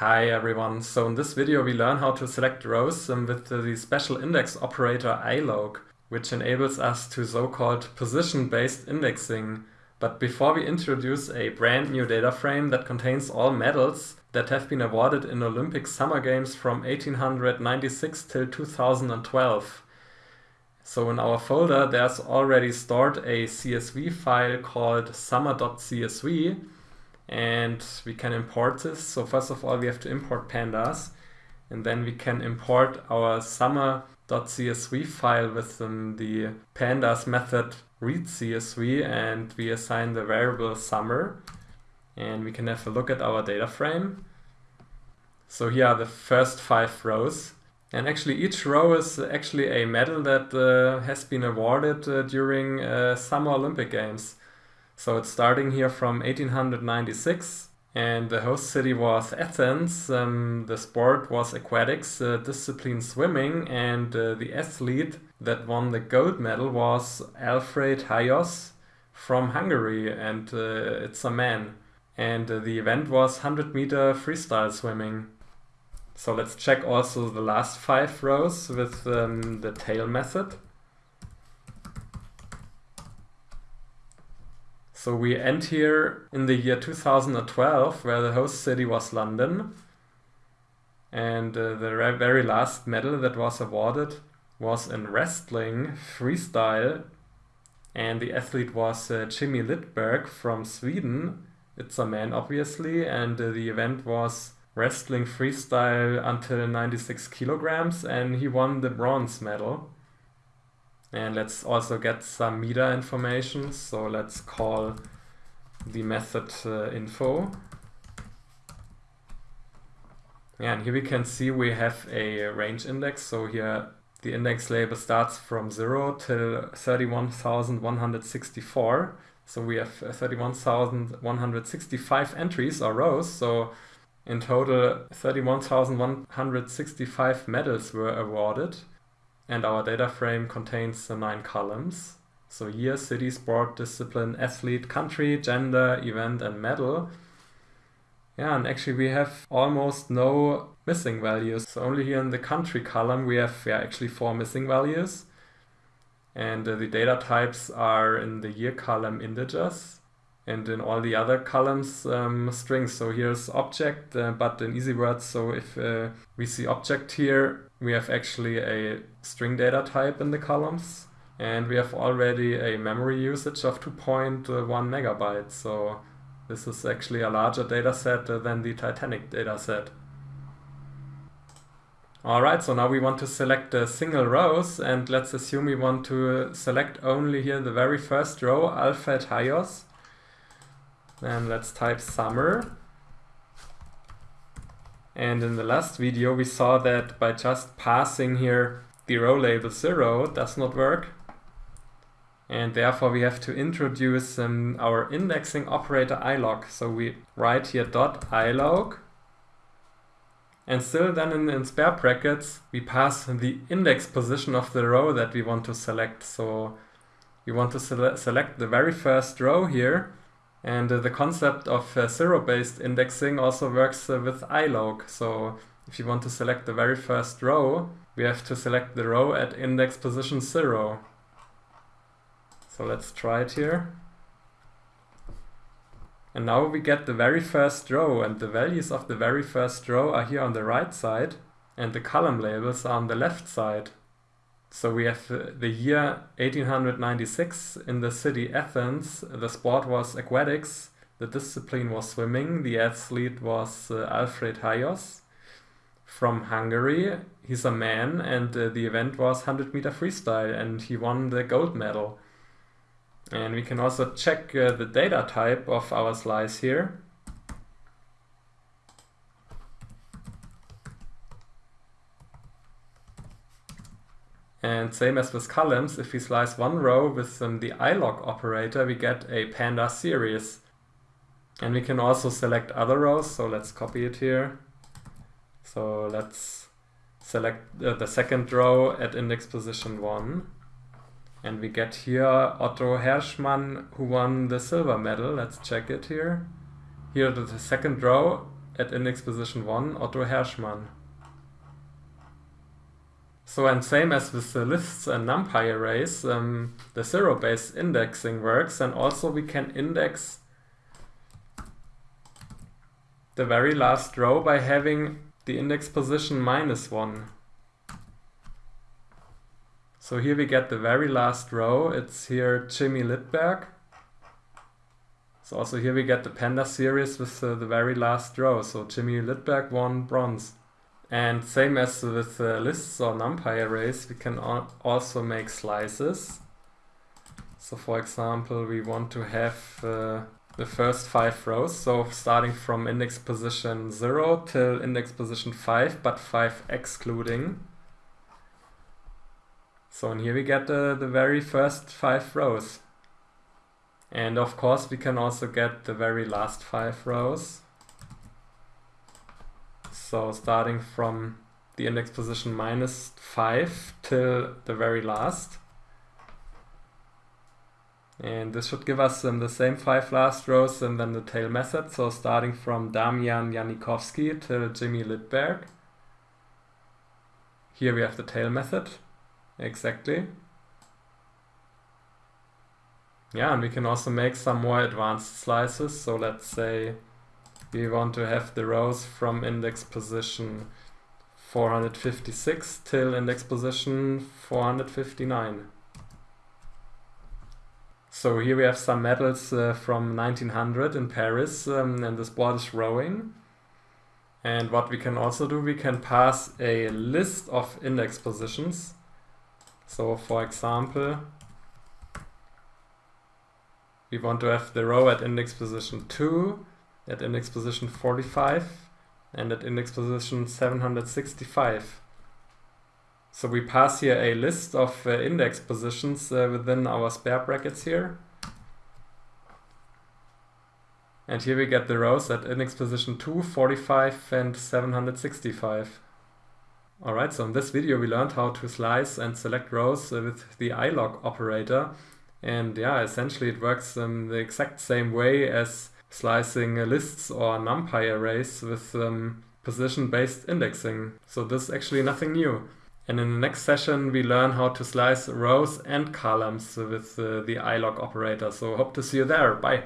Hi everyone, so in this video we learn how to select rows um, with the special index operator iloc, which enables us to so-called position-based indexing. But before we introduce a brand new data frame that contains all medals that have been awarded in Olympic Summer Games from 1896 till 2012. So in our folder there's already stored a CSV file called summer.csv and we can import this. So first of all, we have to import pandas and then we can import our summer.csv file with um, the pandas method read CSV and we assign the variable summer and we can have a look at our data frame. So here are the first five rows and actually each row is actually a medal that uh, has been awarded uh, during uh, Summer Olympic Games. So it's starting here from 1896 and the host city was Athens. Um, the sport was aquatics, uh, discipline swimming and uh, the athlete that won the gold medal was Alfred Hajos from Hungary and uh, it's a man. And uh, the event was 100 meter freestyle swimming. So let's check also the last five rows with um, the tail method. So we end here in the year 2012, where the host city was London. And uh, the very last medal that was awarded was in wrestling freestyle. And the athlete was uh, Jimmy Lidberg from Sweden. It's a man, obviously. And uh, the event was wrestling freestyle until 96 kilograms. And he won the bronze medal. And let's also get some meter information. So let's call the method uh, info. And here we can see we have a range index. So here the index label starts from 0 till 31,164. So we have uh, 31,165 entries or rows. So in total 31,165 medals were awarded and our data frame contains the nine columns. So year, city, sport, discipline, athlete, country, gender, event, and medal. Yeah, and actually we have almost no missing values. So only here in the country column we have yeah, actually four missing values. And uh, the data types are in the year column integers and in all the other columns um, strings. So here's object, uh, but in easy words, so if uh, we see object here, we have actually a string data type in the columns and we have already a memory usage of 2.1 megabytes. So this is actually a larger data set than the Titanic data set. Alright, so now we want to select the single rows and let's assume we want to select only here the very first row, Alfred Hajos. Then let's type summer and in the last video we saw that by just passing here the row label 0 does not work. And therefore we have to introduce um, our indexing operator iloc. So we write here dot iloc and still then in, in spare brackets we pass the index position of the row that we want to select. So we want to sele select the very first row here and uh, the concept of uh, zero-based indexing also works uh, with iloc. So if you want to select the very first row, we have to select the row at index position 0. So let's try it here. And now we get the very first row and the values of the very first row are here on the right side and the column labels are on the left side. So we have uh, the year 1896 in the city Athens. The sport was aquatics. The discipline was swimming. The athlete was uh, Alfred Hajos from Hungary. He's a man and uh, the event was 100 meter freestyle and he won the gold medal. And we can also check uh, the data type of our slice here. And same as with columns, if we slice one row with um, the iloc operator, we get a panda series. And we can also select other rows, so let's copy it here. So let's select uh, the second row at index position 1. And we get here Otto Herschmann, who won the silver medal. Let's check it here. Here the second row at index position 1 Otto Herschmann. So and same as with the lists and NumPy arrays, um, the zero-based indexing works and also we can index the very last row by having the index position minus 1. So here we get the very last row, it's here Jimmy Lidberg. So also here we get the Panda series with uh, the very last row, so Jimmy Lidberg won bronze. And same as with uh, lists or NumPy arrays, we can also make slices. So for example, we want to have uh, the first five rows, so starting from index position 0 till index position 5, but 5 excluding. So and here we get the, the very first five rows. And of course we can also get the very last five rows. So starting from the index position minus 5 till the very last. And this should give us um, the same five last rows and then the tail method. So starting from Damian Janikowski till Jimmy Lidberg. Here we have the tail method. Exactly. Yeah, and we can also make some more advanced slices. So let's say we want to have the rows from index position 456 till index position 459. So here we have some medals uh, from 1900 in Paris um, and this board is rowing. And what we can also do, we can pass a list of index positions. So for example, we want to have the row at index position 2 at index position 45 and at index position 765. So we pass here a list of uh, index positions uh, within our spare brackets here. And here we get the rows at index position 2, 45 and 765. Alright, so in this video we learned how to slice and select rows uh, with the iloc operator. And yeah, essentially it works the exact same way as slicing lists or NumPy arrays with um, position-based indexing. So this is actually nothing new. And in the next session we learn how to slice rows and columns with uh, the iloc operator. So hope to see you there. Bye.